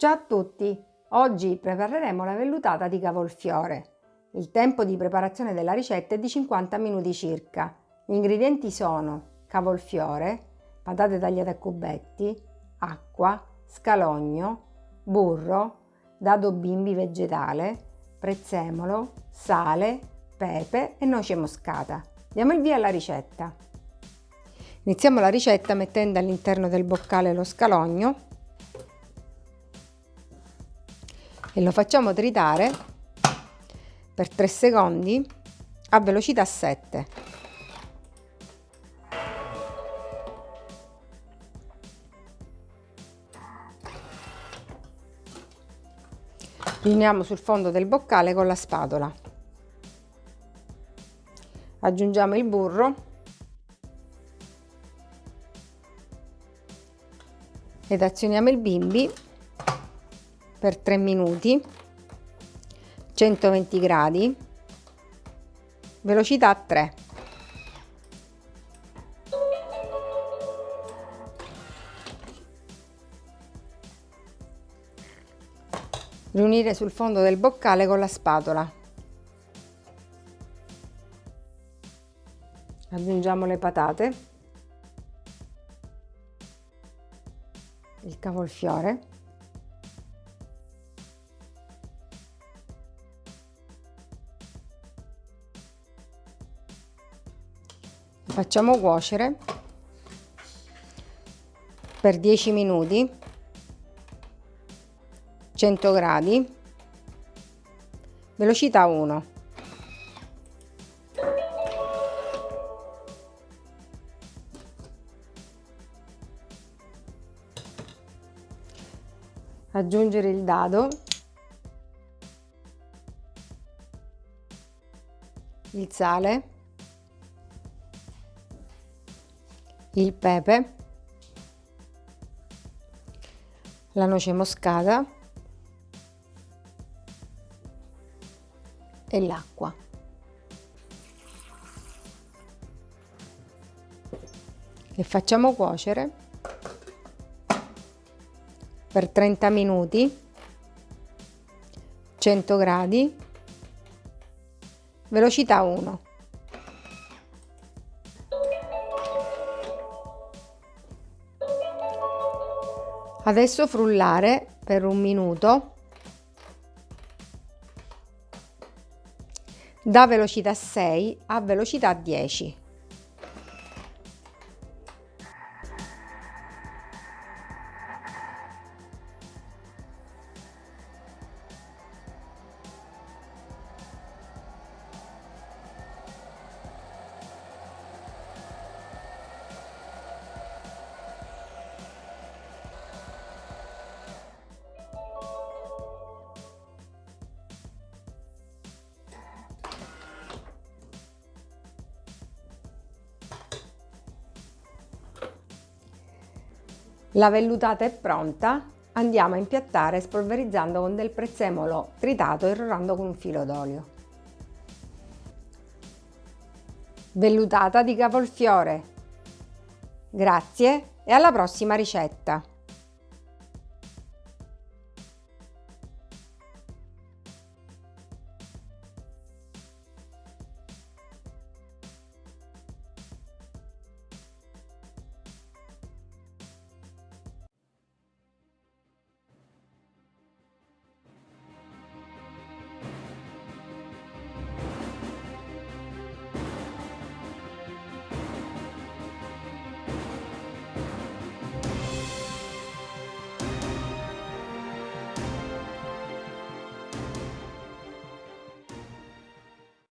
Ciao a tutti! Oggi prepareremo la vellutata di cavolfiore. Il tempo di preparazione della ricetta è di 50 minuti circa. Gli ingredienti sono cavolfiore, patate tagliate a cubetti, acqua, scalogno, burro, dado bimbi vegetale, prezzemolo, sale, pepe e noce moscata. Diamo il via alla ricetta. Iniziamo la ricetta mettendo all'interno del boccale lo scalogno e lo facciamo tritare per 3 secondi a velocità 7. Riuniamo sul fondo del boccale con la spatola. Aggiungiamo il burro ed azioniamo il bimbi per 3 minuti 120 gradi velocità 3 riunire sul fondo del boccale con la spatola. Aggiungiamo le patate. Il cavolfiore facciamo cuocere per 10 minuti 100 gradi velocità 1 aggiungere il dado il sale il pepe, la noce moscata e l'acqua. E facciamo cuocere per 30 minuti 100 gradi velocità 1 Adesso frullare per un minuto da velocità 6 a velocità 10. La vellutata è pronta, andiamo a impiattare spolverizzando con del prezzemolo tritato e irrorando con un filo d'olio. Vellutata di cavolfiore. Grazie e alla prossima ricetta!